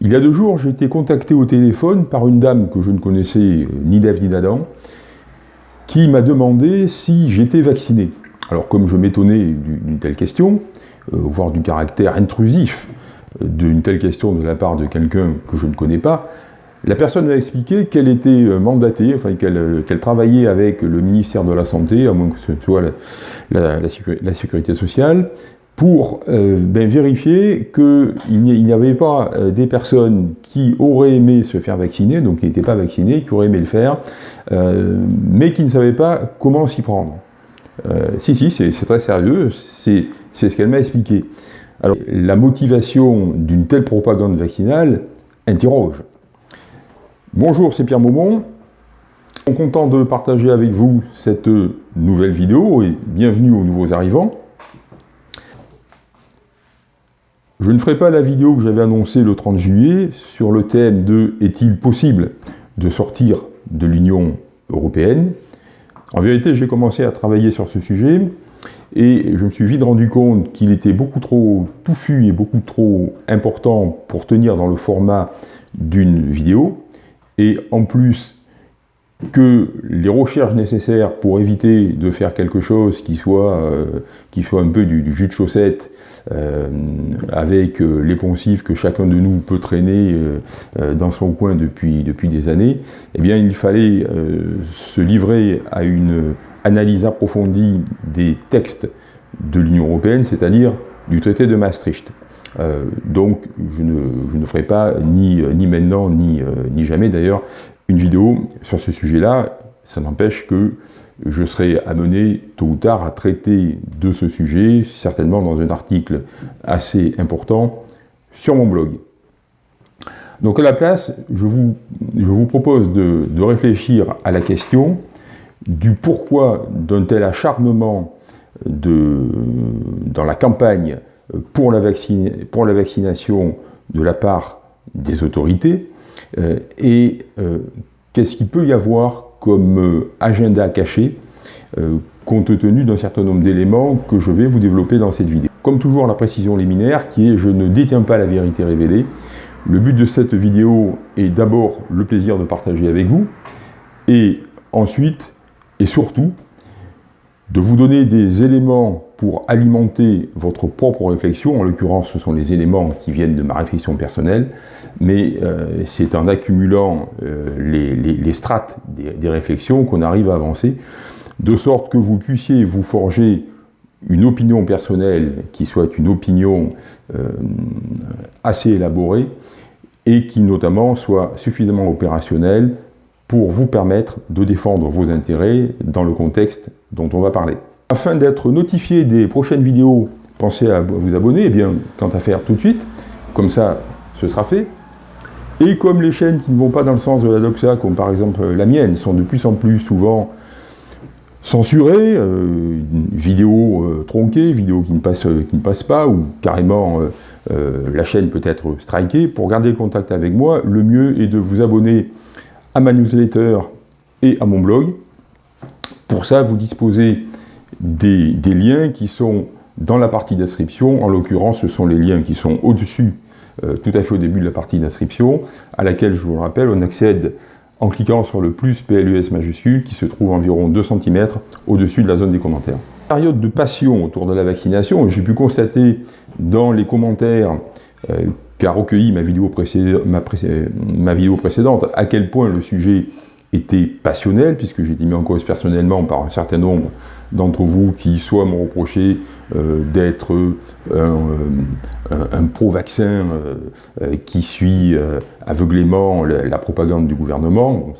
Il y a deux jours, j'ai été contacté au téléphone par une dame que je ne connaissais euh, ni d'Ève ni d'Adam, qui m'a demandé si j'étais vacciné. Alors comme je m'étonnais d'une telle question, euh, voire du caractère intrusif euh, d'une telle question de la part de quelqu'un que je ne connais pas, la personne m'a expliqué qu'elle était mandatée, enfin qu'elle travaillait avec le ministère de la Santé, à moins que ce soit la Sécurité sociale, pour euh, ben, vérifier qu'il n'y avait pas euh, des personnes qui auraient aimé se faire vacciner, donc qui n'étaient pas vaccinées, qui auraient aimé le faire, euh, mais qui ne savaient pas comment s'y prendre. si, si, c'est très sérieux, c'est ce qu'elle m'a expliqué. Alors, la motivation d'une telle propagande vaccinale interroge. Bonjour, c'est Pierre Maumont. Je suis content de partager avec vous cette nouvelle vidéo et bienvenue aux nouveaux arrivants. Je ne ferai pas la vidéo que j'avais annoncée le 30 juillet sur le thème de « Est-il possible de sortir de l'Union européenne ?» En vérité, j'ai commencé à travailler sur ce sujet et je me suis vite rendu compte qu'il était beaucoup trop touffu et beaucoup trop important pour tenir dans le format d'une vidéo. Et en plus, que les recherches nécessaires pour éviter de faire quelque chose qui soit, euh, qui soit un peu du, jus de chaussette, euh, avec euh, les poncifs que chacun de nous peut traîner dans son coin depuis, depuis des années, eh bien il fallait se livrer à une analyse approfondie des textes de l'Union européenne, c'est-à-dire du traité de Maastricht. donc je ne, je ne, ferai pas, ni, ni maintenant, ni, ni jamais d'ailleurs, une vidéo sur ce sujet-là, ça n'empêche que je serai amené tôt ou tard à traiter de ce sujet, certainement dans un article assez important sur mon blog. Donc à la place, je vous, propose de, réfléchir à la question du pourquoi d'un tel acharnement dans la campagne pour la, vaccination de la part des autorités, et euh, qu'est-ce qu'il peut y avoir comme euh, agenda caché compte tenu d'un certain nombre d'éléments que je vais vous développer dans cette vidéo. Comme toujours, la précision liminaire qui est « je ne détiens pas la vérité révélée ». Le but de cette vidéo est d'abord le plaisir de partager avec vous, et ensuite, et surtout, de vous donner des éléments pour alimenter votre propre réflexion, en l'occurrence ce sont les éléments qui viennent de ma réflexion personnelle, mais euh, c'est en accumulant euh, les, strates des, réflexions qu'on arrive à avancer, de sorte que vous puissiez vous forger une opinion personnelle qui soit une opinion euh, assez élaborée et qui notamment soit suffisamment opérationnelle pour vous permettre de défendre vos intérêts dans le contexte dont on va parler. Afin d'être notifié des prochaines vidéos, pensez à vous abonner, et eh bien, quant à faire tout de suite, comme ça, ce sera fait. Et comme les chaînes qui ne vont pas dans le sens de la doxa, comme par exemple la mienne, sont de plus en plus souvent censurées, euh, vidéos euh, tronquées, vidéos qui ne, passent, qui ne passent pas, ou carrément euh, la chaîne peut être strikée, pour garder le contact avec moi, le mieux est de vous abonner à ma newsletter et à mon blog. Pour ça, vous disposez des, liens qui sont dans la partie d'inscription. En l'occurrence, ce sont les liens qui sont au-dessus, euh, tout à fait au début de la partie d'inscription, à laquelle, je vous le rappelle, on accède en cliquant sur le plus PLUS majuscule, qui se trouve environ 2 cm au-dessus de la zone des commentaires. Période de passion autour de la vaccination, j'ai pu constater dans les commentaires euh, qu'a recueilli ma vidéo, ma vidéo précédente, à quel point le sujet était passionnel, puisque j'ai été mis en cause personnellement par un certain nombre d'entre vous qui soit m'ont reproché euh, d'être euh, un, pro-vaccin euh, qui suit aveuglément la, propagande du gouvernement.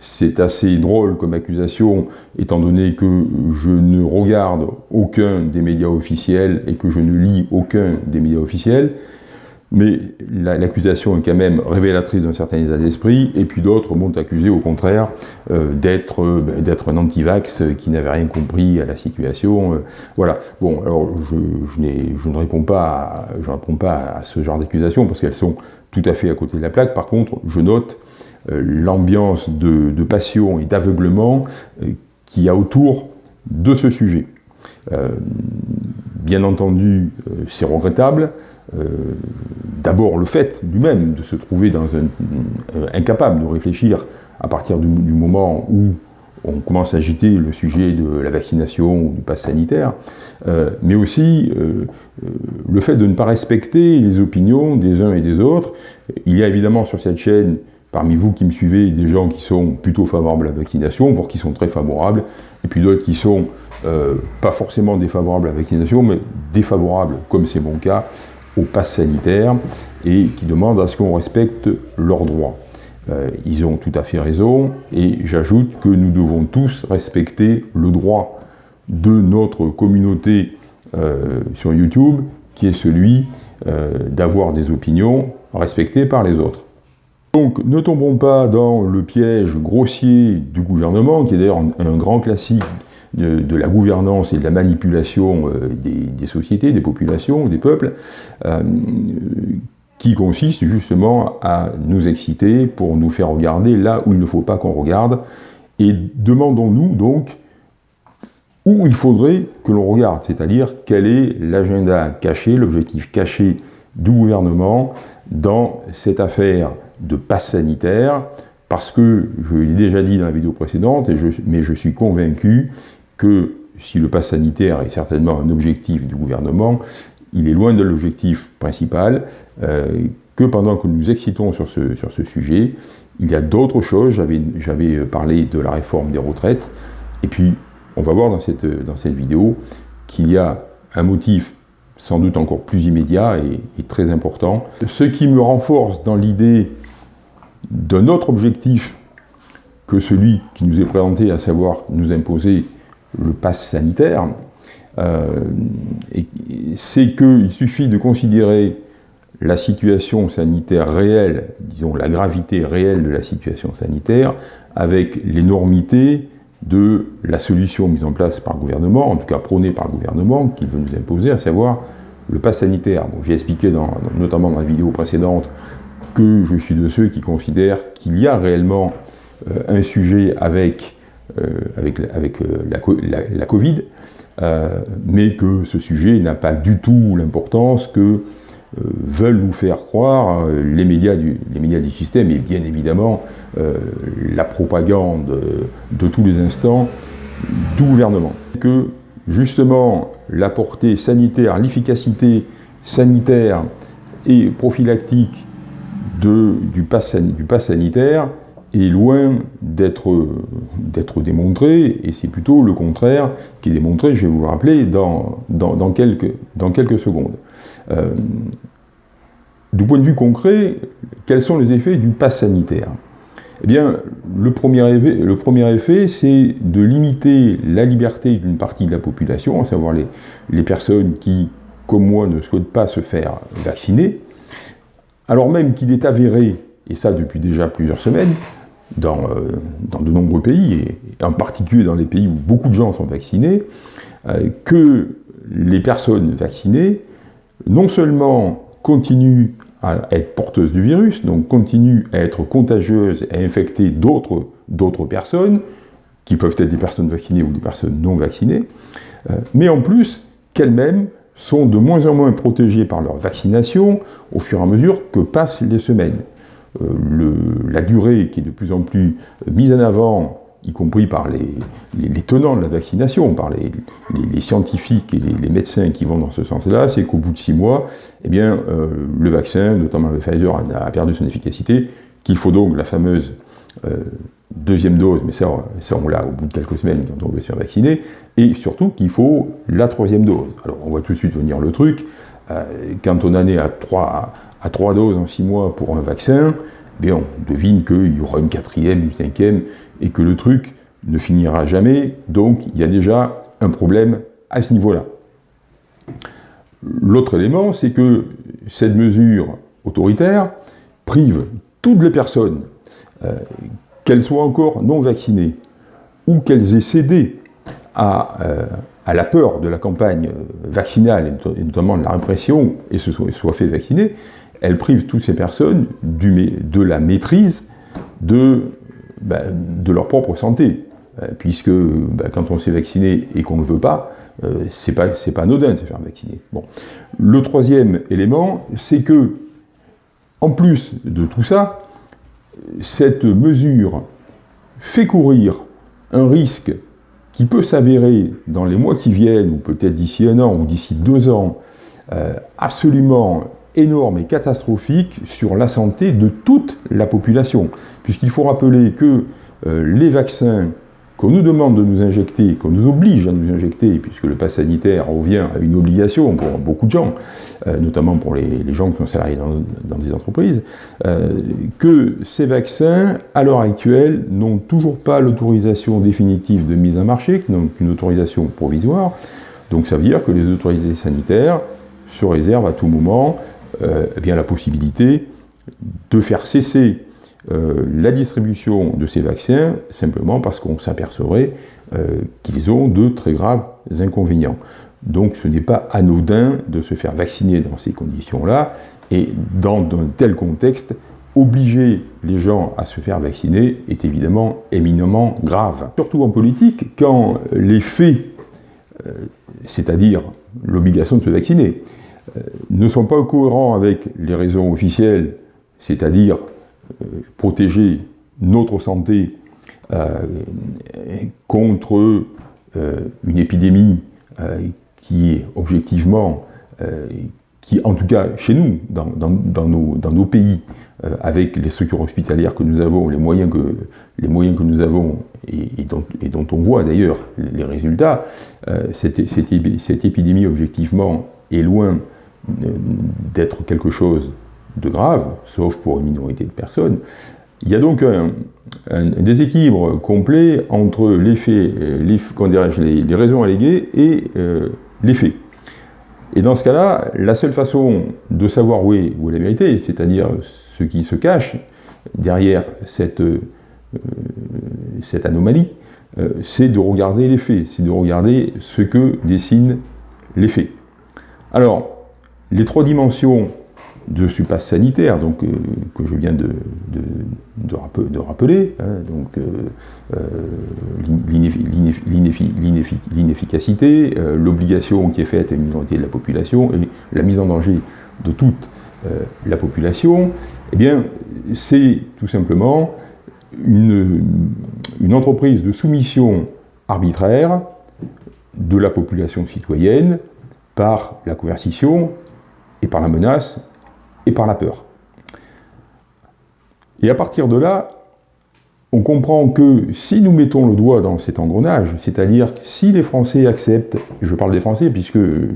C'est assez drôle comme accusation, étant donné que je ne regarde aucun des médias officiels et que je ne lis aucun des médias officiels mais l'accusation est quand même révélatrice d'un certain état d'esprit, et puis d'autres m'ont accusé au contraire euh, euh, ben, d'être un anti-vax qui n'avait rien compris à la situation. Euh, voilà. Bon, alors je, ne réponds pas à, je réponds pas à ce genre d'accusations parce qu'elles sont tout à fait à côté de la plaque. Par contre, je note l'ambiance de, de, passion et d'aveuglement qu'il y a autour de ce sujet. Bien entendu, c'est regrettable. D'abord le fait lui-même de se trouver un, incapable de réfléchir à partir du, moment où on commence à agiter le sujet de la vaccination ou du pass sanitaire, mais aussi le fait de ne pas respecter les opinions des uns et des autres. Il y a évidemment sur cette chaîne parmi vous qui me suivez, des gens qui sont plutôt favorables à la vaccination, voire qui sont très favorables, et puis d'autres qui sont euh, pas forcément défavorables à la vaccination, mais défavorables, comme c'est mon cas, au pass sanitaire, et qui demandent à ce qu'on respecte leurs droits. Euh, ils ont tout à fait raison, et j'ajoute que nous devons tous respecter le droit de notre communauté euh, sur YouTube, qui est celui d'avoir des opinions respectées par les autres. Donc ne tombons pas dans le piège grossier du gouvernement, qui est d'ailleurs un, grand classique de, la gouvernance et de la manipulation euh, des, sociétés, des populations, des peuples, euh, qui consiste justement à nous exciter pour nous faire regarder là où il ne faut pas qu'on regarde, et demandons-nous donc où il faudrait que l'on regarde, c'est-à-dire quel est l'agenda caché, l'objectif caché du gouvernement dans cette affaire de passe sanitaire, parce que, je l'ai déjà dit dans la vidéo précédente, et je, mais je suis convaincu que si le pass sanitaire est certainement un objectif du gouvernement, il est loin de l'objectif principal, euh, que pendant que nous excitons sur ce, sur ce sujet, il y a d'autres choses, j'avais parlé de la réforme des retraites, et puis on va voir dans cette, dans cette vidéo qu'il y a un motif sans doute encore plus immédiat et très important. Ce qui me renforce dans l'idée d'un autre objectif que celui qui nous est présenté, à savoir nous imposer le pass sanitaire, euh, c'est qu'il suffit de considérer la situation sanitaire réelle, disons la gravité réelle de la situation sanitaire, avec l'énormité de la solution mise en place par le gouvernement, en tout cas prônée par le gouvernement, qui veut nous imposer, à savoir le pass sanitaire. J'ai expliqué notamment dans la vidéo précédente que je suis de ceux qui considèrent qu'il y a réellement euh, un sujet avec, euh, avec, avec euh, la, la, Covid, mais que ce sujet n'a pas du tout l'importance que veulent nous faire croire les médias, du, les médias du système et bien évidemment la propagande de tous les instants du gouvernement. Que justement la portée sanitaire, l'efficacité sanitaire et prophylactique du pass, sanitaire est loin d'être démontré, et c'est plutôt le contraire qui est démontré, je vais vous le rappeler, dans, quelques, secondes. Euh, du point de vue concret, quels sont les effets du pass sanitaire? Eh bien, le premier effet, c'est de limiter la liberté d'une partie de la population, à savoir les personnes qui, comme moi, ne souhaitent pas se faire vacciner, alors même qu'il est avéré, et ça depuis déjà plusieurs semaines, dans, euh, de nombreux pays, et en particulier dans les pays où beaucoup de gens sont vaccinés, euh, que les personnes vaccinées, non seulement continuent à être porteuses du virus, donc continuent à être contagieuses à infecter d'autres personnes, qui peuvent être des personnes vaccinées ou des personnes non vaccinées, euh, mais en plus qu'elles-mêmes sont de moins en moins protégés par leur vaccination au fur et à mesure que passent les semaines. Euh, la durée qui est de plus en plus mise en avant, y compris par les, tenants de la vaccination, par les, scientifiques et les, médecins qui vont dans ce sens-là, c'est qu'au bout de six mois, eh bien, euh, le vaccin, notamment le Pfizer, a, perdu son efficacité, qu'il faut donc la fameuse euh, deuxième dose, mais ça, ça on l'a au bout de quelques semaines quand on veut se faire vacciner, et surtout qu'il faut la troisième dose. Alors on voit tout de suite venir le truc, euh, quand on en est à trois, à trois doses en six mois pour un vaccin, bien on devine qu'il y aura une quatrième, une cinquième, et que le truc ne finira jamais, donc il y a déjà un problème à ce niveau-là. L'autre élément, c'est que cette mesure autoritaire prive toutes les personnes euh, qu'elles soient encore non vaccinées, ou qu'elles aient cédé à, euh, la peur de la campagne vaccinale, et notamment de la répression, et se soient, fait vacciner, elles privent toutes ces personnes de la maîtrise de, de leur propre santé. Euh, puisque ben, quand on s'est vacciné et qu'on ne veut pas, euh, c'est pas, pas anodin de se faire vacciner. Le troisième élément, c'est que, en plus de tout ça, cette mesure fait courir un risque qui peut s'avérer dans les mois qui viennent, ou peut-être d'ici un an, ou d'ici deux ans, euh, absolument énorme et catastrophique sur la santé de toute la population. Puisqu'il faut rappeler que euh, les vaccins qu'on nous demande de nous injecter, qu'on nous oblige à nous injecter, puisque le pass sanitaire revient à une obligation pour beaucoup de gens, euh, notamment pour les, gens qui sont salariés dans, des entreprises, euh, que ces vaccins, à l'heure actuelle, n'ont toujours pas l'autorisation définitive de mise en marché, qui n'ont qu'une autorisation provisoire. Donc ça veut dire que les autorités sanitaires se réservent à tout moment eh bien, la possibilité de faire cesser euh, la distribution de ces vaccins simplement parce qu'on s'apercevrait euh, qu'ils ont de très graves inconvénients. Donc ce n'est pas anodin de se faire vacciner dans ces conditions-là, et dans un tel contexte, obliger les gens à se faire vacciner est évidemment éminemment grave. Surtout en politique, quand les faits, euh, c'est-à-dire l'obligation de se vacciner, ne sont pas cohérents avec les raisons officielles, c'est-à-dire protéger notre santé euh, contre euh, une épidémie qui est objectivement, qui en tout cas chez nous, dans, nos, pays, avec les structures hospitalières que nous avons, les moyens que, les moyens que nous avons, et, dont, on voit d'ailleurs les résultats, cette, cette, épidémie objectivement est loin d'être quelque chose de grave, sauf pour une minorité de personnes. Il y a donc un, déséquilibre complet entre les faits, les, les, raisons alléguées et euh, les faits. Et dans ce cas-là, la seule façon de savoir où est, la vérité, c'est-à-dire ce qui se cache derrière cette, euh, anomalie, euh, c'est de regarder les faits, c'est de regarder ce que dessinent les faits. Alors, les trois dimensions de ce passe sanitaire, donc, euh, que je viens de, rappeler, donc euh, euh, l'inefficacité, l'obligation qui est faite à une minorité de la population et la mise en danger de toute la population, eh bien, c'est tout simplement une entreprise de soumission arbitraire de la population citoyenne par la coercition et par la menace et par la peur. Et à partir de là, on comprend que si nous mettons le doigt dans cet engrenage, c'est-à-dire si les Français acceptent, je parle des Français puisque euh,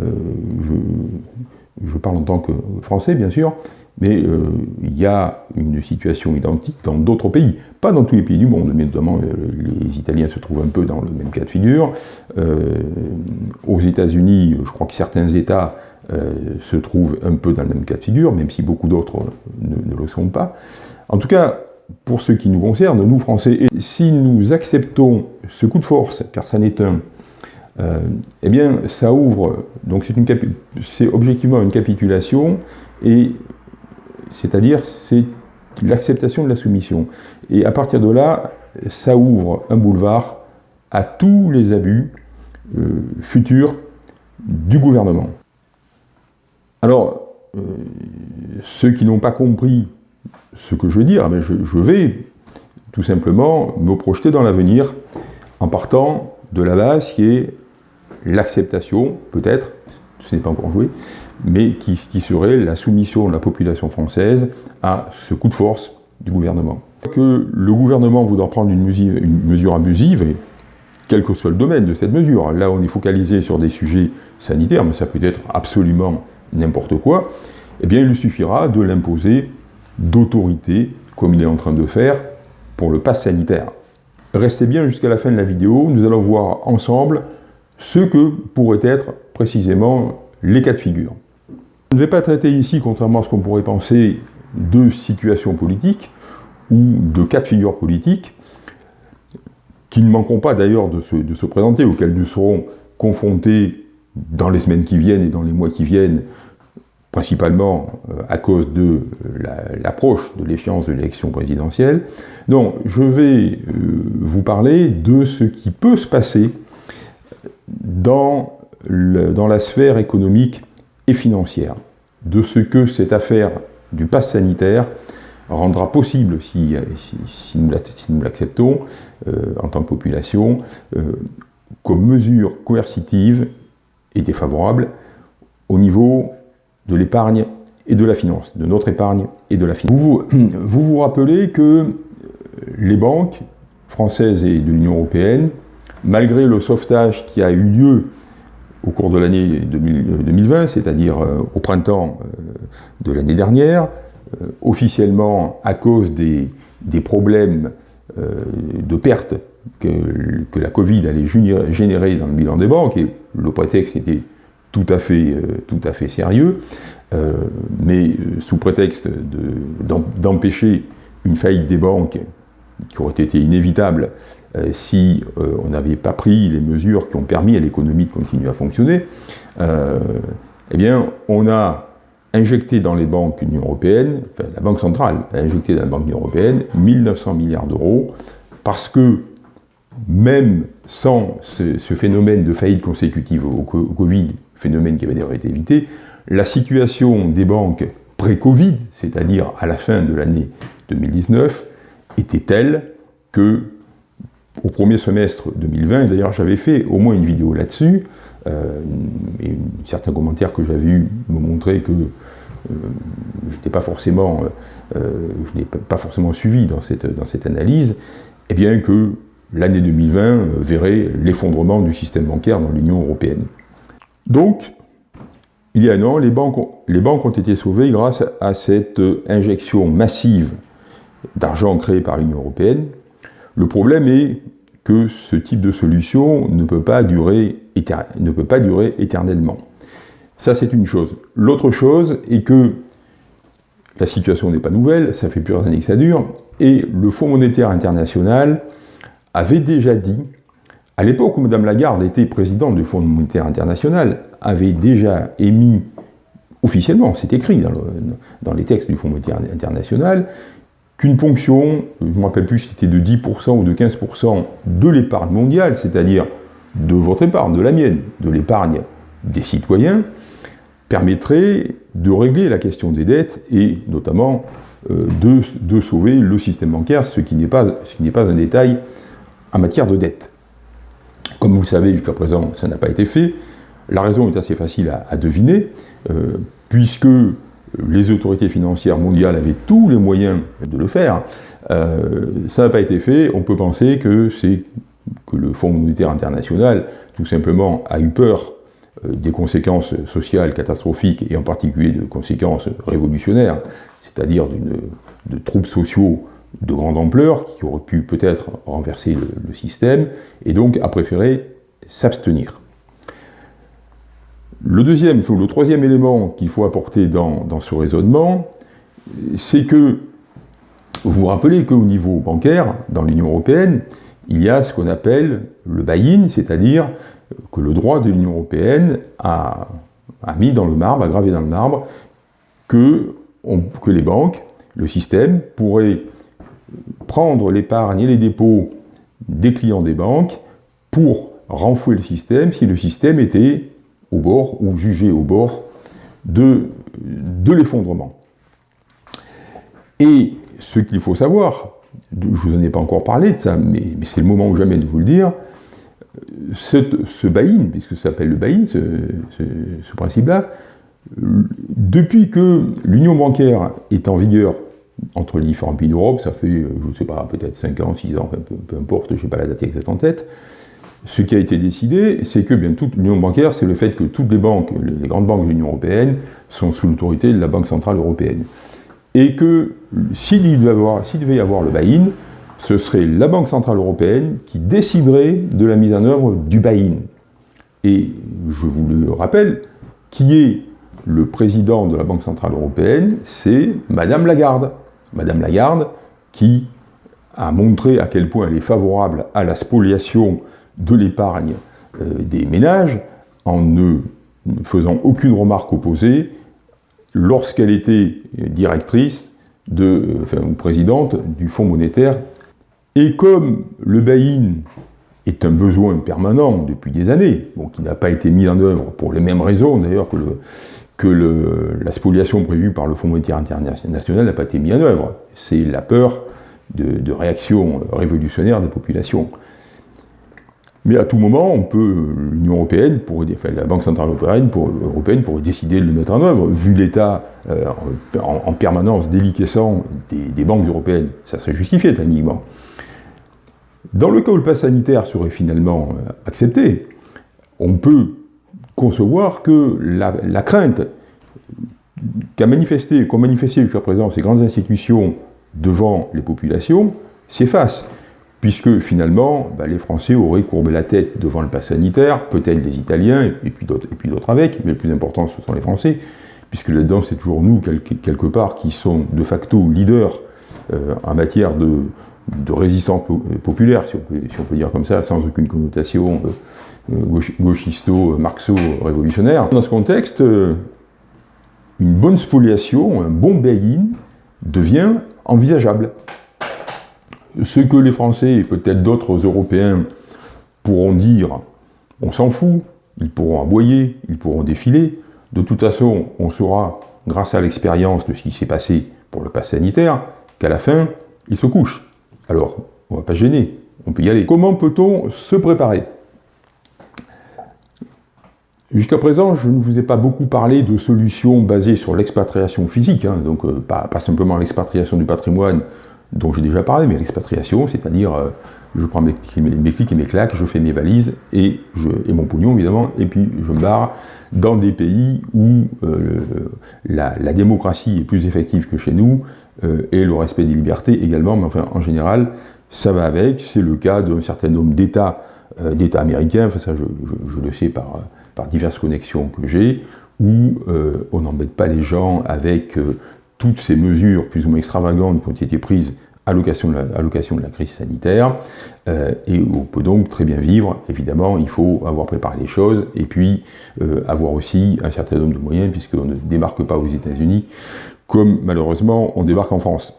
je, parle en tant que Français bien sûr, mais euh, il y a une situation identique dans d'autres pays, pas dans tous les pays du monde, mais notamment euh, les Italiens se trouvent un peu dans le même cas de figure. aux États-Unis, je crois que certains États euh, se trouvent un peu dans le même cas de figure, même si beaucoup d'autres ne, le sont pas. En tout cas, pour ce qui nous concerne, nous Français, si nous acceptons ce coup de force, car ça n'est un, euh, eh bien, ça ouvre, donc c'est objectivement une capitulation, et c'est-à-dire c'est l'acceptation de la soumission. Et à partir de là, ça ouvre un boulevard à tous les abus euh, futurs du gouvernement. Alors, euh, ceux qui n'ont pas compris ce que je veux dire, je, vais tout simplement me projeter dans l'avenir en partant de la base qui est l'acceptation, peut-être, ce n'est pas encore joué, mais qui, serait la soumission de la population française à ce coup de force du gouvernement. Que le gouvernement voudra prendre une une mesure abusive, et quel que soit le domaine de cette mesure, là on est focalisé sur des sujets sanitaires, mais ça peut être absolument n'importe quoi, eh bien il lui suffira de l'imposer d'autorité, comme il est en train de faire pour le pass sanitaire. Restez bien jusqu'à la fin de la vidéo, nous allons voir ensemble ce que pourraient être précisément les cas de figure. Je ne vais pas traiter ici, contrairement à ce qu'on pourrait penser, de situations politiques ou de cas de figure politiques, qui ne manqueront pas d'ailleurs de, se, présenter, auxquels nous serons confrontés dans les semaines qui viennent et dans les mois qui viennent, principalement euh, à cause de l'approche de l'échéance de l'élection présidentielle. Donc, je vais euh, vous parler de ce qui peut se passer dans, la sphère économique et financière, de ce que cette affaire du pass sanitaire rendra possible, si, nous l'acceptons euh, en tant que population, euh, comme mesure coercitive et défavorable au niveau de l'épargne et de la finance, de notre épargne et de la finance. Vous vous, vous rappelez que les banques françaises et de l'Union européenne, malgré le sauvetage qui a eu lieu au cours de l'année 2020, c'est-à-dire euh, au printemps de l'année dernière, euh, officiellement à cause des, problèmes euh, de perte que, la Covid allait générer dans le bilan des banques, et le prétexte était euh, tout à fait sérieux, mais sous prétexte d'empêcher une faillite des banques qui aurait été inévitable si on n'avait pas pris les mesures qui ont permis à l'économie de continuer à fonctionner, eh bien, on a injecté dans les banques de l'Union Européenne, enfin, la Banque centrale a injecté dans la Banque de l'Union Européenne 1900 milliards d'euros, parce que même sans ce, phénomène de faillite consécutive au, Covid, phénomène qui avait d'ailleurs été évité, la situation des banques pré-Covid, c'est-à-dire à la fin de l'année 2019, était telle que au premier semestre 2020, d'ailleurs j'avais fait au moins une vidéo là-dessus, euh, et certains commentaires que j'avais eus me montraient que euh, je n'ai pas forcément, euh, je n'ai pas forcément suivi dans cette, analyse, et eh bien que l'année 2020 verrait l'effondrement du système bancaire dans l'Union européenne. Donc, il y a un an, les banques, les banques ont été sauvées grâce à cette injection massive d'argent créé par l'Union européenne. Le problème est que ce type de solution ne peut pas durer, éternellement. Ça, c'est une chose. L'autre chose est que la situation n'est pas nouvelle, ça fait plusieurs années que ça dure, et le Fonds monétaire international avait déjà dit, à l'époque où Mme Lagarde était présidente du Fonds monétaire international, avait déjà émis officiellement, c'est écrit dans, les textes du Fonds monétaire international, qu'une ponction, je ne me rappelle plus si c'était de 10% ou de 15% de l'épargne mondiale, c'est-à-dire de votre épargne, de la mienne, de l'épargne des citoyens, permettrait de régler la question des dettes et notamment euh, de, sauver le système bancaire, ce qui n'est pas, un détail en matière de dette. Comme vous le savez, jusqu'à présent, ça n'a pas été fait. La raison est assez facile à, deviner, euh, puisque les autorités financières mondiales avaient tous les moyens de le faire. Euh, ça n'a pas été fait. On peut penser que c'est que le Fonds monétaire international, tout simplement, a eu peur euh, des conséquences sociales catastrophiques et en particulier de conséquences révolutionnaires, c'est-à-dire de troubles sociaux de grande ampleur qui auraient pu peut-être renverser le, système, et donc a préféré s'abstenir. Le deuxième, ou le troisième élément qu'il faut apporter dans, ce raisonnement, c'est que vous vous rappelez qu'au niveau bancaire, dans l'Union européenne, il y a ce qu'on appelle le buy-in, c'est-à-dire que le droit de l'Union européenne a, mis dans le marbre, a gravé dans le marbre, que, que les banques, le système, pourraient prendre l'épargne et les dépôts des clients des banques pour renfouer le système si le système était au bord ou jugé au bord de, de l'effondrement. Et ce qu'il faut savoir, je ne vous en ai pas encore parlé de ça, mais, c'est le moment ou jamais de vous le dire, ce buy-in, puisque ça s'appelle le buy-in, ce, principe-là, depuis que l'union bancaire est en vigueur entre les différents pays d'Europe, ça fait, je ne sais pas, peut-être 5 ans, 6 ans, peu, importe, je n'ai pas la date exacte en tête, ce qui a été décidé, c'est que bien toute l'union bancaire, c'est le fait que toutes les banques, les grandes banques de l'Union européenne, sont sous l'autorité de la Banque centrale européenne. Et que s'il devait y avoir le buy-in, ce serait la Banque Centrale Européenne qui déciderait de la mise en œuvre du buy-in. Et je vous le rappelle, qui est le président de la Banque Centrale Européenne C'est Madame Lagarde. Madame Lagarde qui a montré à quel point elle est favorable à la spoliation de l'épargne euh, des ménages en ne faisant aucune remarque opposée lorsqu'elle était directrice de, enfin, ou présidente du Fonds monétaire et comme le buy-in est un besoin permanent depuis des années, qui n'a pas été mis en œuvre pour les mêmes raisons d'ailleurs que, la spoliation prévue par le Fonds monétaire international n'a pas été mise en œuvre. C'est la peur de, de réaction révolutionnaire des populations. Mais à tout moment, on peut, l'Union européenne, pourrait, enfin, la Banque centrale européenne, pour, européenne pourrait décider de le mettre en œuvre, vu l'état euh, en, en, permanence déliquescent des, banques européennes. Ça serait justifié techniquement. Dans le cas où le pass sanitaire serait finalement euh, accepté, on peut concevoir que la, crainte qu'ont manifesté jusqu'à présent ces grandes institutions devant les populations s'efface puisque finalement, bah, les Français auraient courbé la tête devant le pass sanitaire, peut-être les Italiens, et puis d'autres avec, mais le plus important, ce sont les Français, puisque là-dedans, c'est toujours nous, quelque, part, qui sont de facto leaders euh, en matière de, résistance populaire, si on, peut, dire comme ça, sans aucune connotation euh, euh gauchisto, marxo-révolutionnaire. Dans ce contexte, une bonne spoliation, un bon bail-in devient envisageable ce que les Français et peut-être d'autres Européens pourront dire, on s'en fout, ils pourront aboyer, ils pourront défiler. De toute façon, on saura, grâce à l'expérience de ce qui s'est passé pour le pass sanitaire, qu'à la fin, ils se couchent. Alors, on ne va pas gêner, on peut y aller. Comment peut-on se préparer? Jusqu'à présent, je ne vous ai pas beaucoup parlé de solutions basées sur l'expatriation physique, hein, donc euh, pas, pas, simplement l'expatriation du patrimoine dont j'ai déjà parlé, mais l'expatriation, c'est-à-dire euh, je prends mes, mes, clics et mes claques, je fais mes valises et, mon pognon évidemment, et puis je me barre dans des pays où euh, la, démocratie est plus effective que chez nous euh, et le respect des libertés également, mais en général ça va avec, c'est le cas d'un certain nombre d'États d'États américains, ça je, le sais par, diverses connexions que j'ai, où on n'embête pas les gens avec toutes ces mesures plus ou moins extravagantes qui ont été prises à l'occasion de, la crise sanitaire, euh, et on peut donc très bien vivre. Évidemment, il faut avoir préparé les choses, et puis euh, avoir aussi un certain nombre de moyens, puisqu'on ne démarque pas aux États-Unis, comme malheureusement on débarque en France.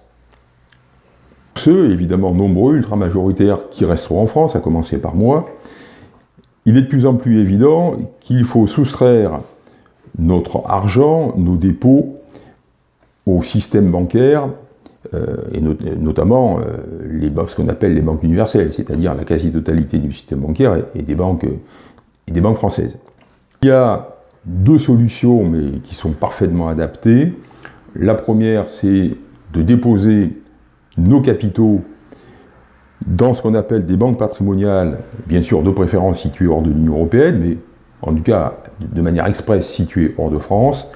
Ceux, évidemment nombreux, ultra-majoritaires, qui resteront en France, à commencer par moi, il est de plus en plus évident qu'il faut soustraire notre argent, nos dépôts, au système bancaire, euh, et not notamment euh, les, ce qu'on appelle les banques universelles, c'est-à-dire la quasi-totalité du système bancaire et, des banques, et des banques françaises. Il y a deux solutions, mais qui sont parfaitement adaptées. La première, c'est de déposer nos capitaux dans ce qu'on appelle des banques patrimoniales, bien sûr de préférence situées hors de l'Union Européenne, mais en tout cas de manière expresse situées hors de France,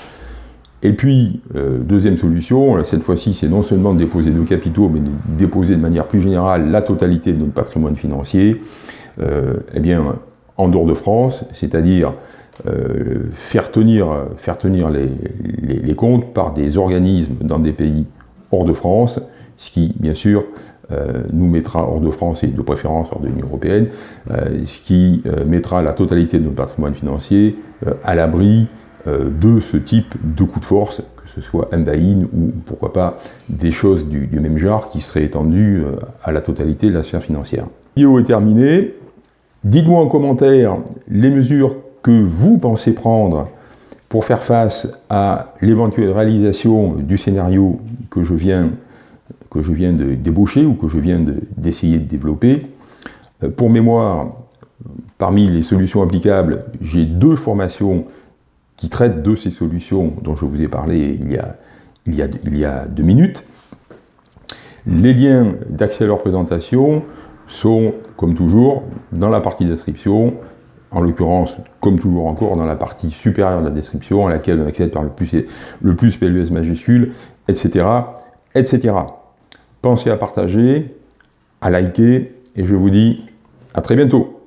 et puis, euh, deuxième solution, cette fois-ci, c'est non seulement de déposer nos capitaux, mais de déposer de manière plus générale la totalité de notre patrimoine financier, euh, eh bien, en dehors de France, c'est-à-dire euh, faire tenir, faire tenir les, les, comptes par des organismes dans des pays hors de France, ce qui, bien sûr, nous mettra hors de France et de préférence hors de l'Union Européenne, ce qui mettra la totalité de notre patrimoine financier à l'abri de ce type de coup de force, que ce soit un buy-in ou pourquoi pas des choses du, même genre qui seraient étendues euh, à la totalité de la sphère financière. Vidéo est terminée. Dites-moi en commentaire les mesures que vous pensez prendre pour faire face à l'éventuelle réalisation du scénario que je viens, de débaucher ou que je viens d'essayer de, de développer. Euh, pour mémoire, parmi les solutions applicables, j'ai deux formations qui traite de ces solutions dont je vous ai parlé il y a, il y a, il y a deux minutes. Les liens d'accès à leur présentation sont, comme toujours, dans la partie description, en l'occurrence, comme toujours encore, dans la partie supérieure de la description, à laquelle on accède par le plus, le plus PLUS majuscule, etc., etc. Pensez à partager, à liker, et je vous dis à très bientôt.